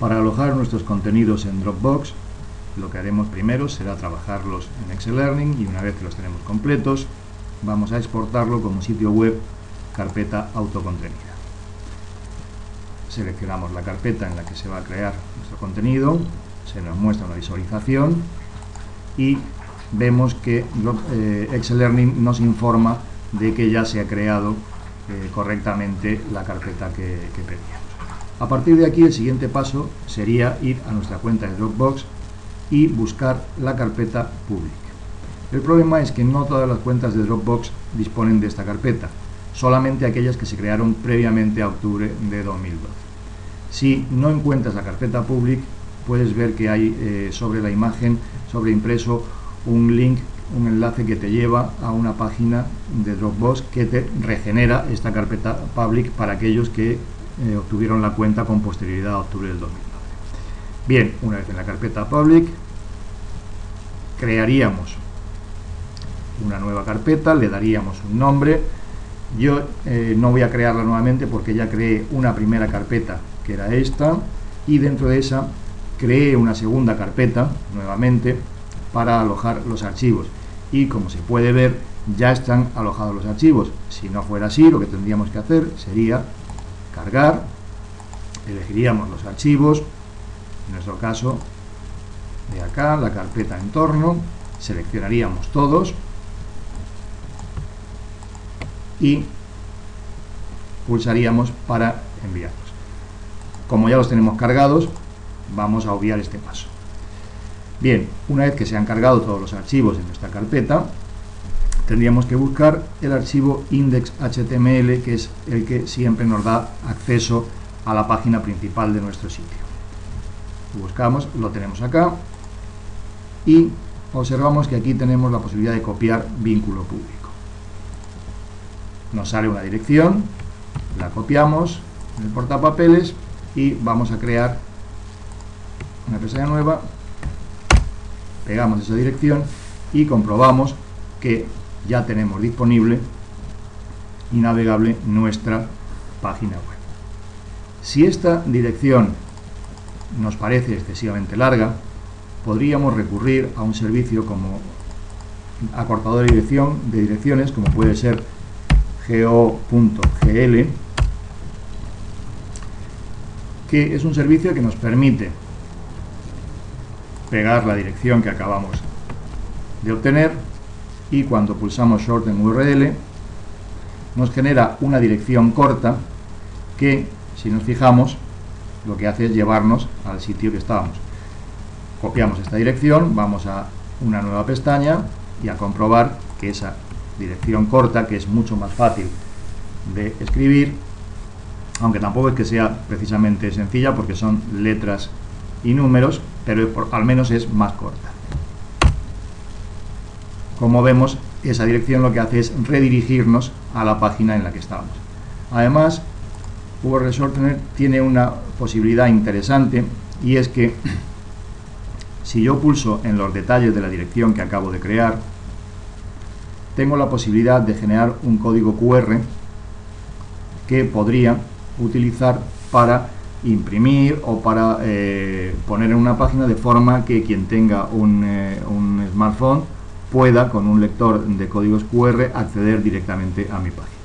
Para alojar nuestros contenidos en Dropbox, lo que haremos primero será trabajarlos en Excel Learning y una vez que los tenemos completos, vamos a exportarlo como sitio web carpeta autocontenida. Seleccionamos la carpeta en la que se va a crear nuestro contenido, se nos muestra una visualización y vemos que eh, Excel Learning nos informa de que ya se ha creado eh, correctamente la carpeta que, que pedíamos. A partir de aquí el siguiente paso sería ir a nuestra cuenta de Dropbox y buscar la carpeta Public. El problema es que no todas las cuentas de Dropbox disponen de esta carpeta, solamente aquellas que se crearon previamente a octubre de 2012. Si no encuentras la carpeta Public, puedes ver que hay eh, sobre la imagen, sobre impreso, un link, un enlace que te lleva a una página de Dropbox que te regenera esta carpeta Public para aquellos que eh, obtuvieron la cuenta con posterioridad a octubre del 2012. Bien, una vez en la carpeta Public, crearíamos una nueva carpeta, le daríamos un nombre. Yo eh, no voy a crearla nuevamente porque ya creé una primera carpeta que era esta y dentro de esa creé una segunda carpeta nuevamente para alojar los archivos y como se puede ver ya están alojados los archivos. Si no fuera así, lo que tendríamos que hacer sería cargar, elegiríamos los archivos, en nuestro caso de acá, la carpeta entorno, seleccionaríamos todos y pulsaríamos para enviarlos. Como ya los tenemos cargados, vamos a obviar este paso. Bien, una vez que se han cargado todos los archivos en nuestra carpeta, tendríamos que buscar el archivo index.html, que es el que siempre nos da acceso a la página principal de nuestro sitio. Buscamos, lo tenemos acá, y observamos que aquí tenemos la posibilidad de copiar vínculo público nos sale una dirección, la copiamos en el portapapeles y vamos a crear una pestaña nueva, pegamos esa dirección y comprobamos que ya tenemos disponible y navegable nuestra página web. Si esta dirección nos parece excesivamente larga, podríamos recurrir a un servicio como acortador de dirección de direcciones, como puede ser go.gl que es un servicio que nos permite pegar la dirección que acabamos de obtener y cuando pulsamos Shorten URL nos genera una dirección corta que, si nos fijamos, lo que hace es llevarnos al sitio que estábamos. Copiamos esta dirección, vamos a una nueva pestaña y a comprobar que esa dirección corta, que es mucho más fácil de escribir, aunque tampoco es que sea precisamente sencilla porque son letras y números, pero al menos es más corta. Como vemos, esa dirección lo que hace es redirigirnos a la página en la que estamos. Además, URL Shortener tiene una posibilidad interesante y es que si yo pulso en los detalles de la dirección que acabo de crear, tengo la posibilidad de generar un código QR que podría utilizar para imprimir o para eh, poner en una página de forma que quien tenga un, eh, un smartphone pueda con un lector de códigos QR acceder directamente a mi página.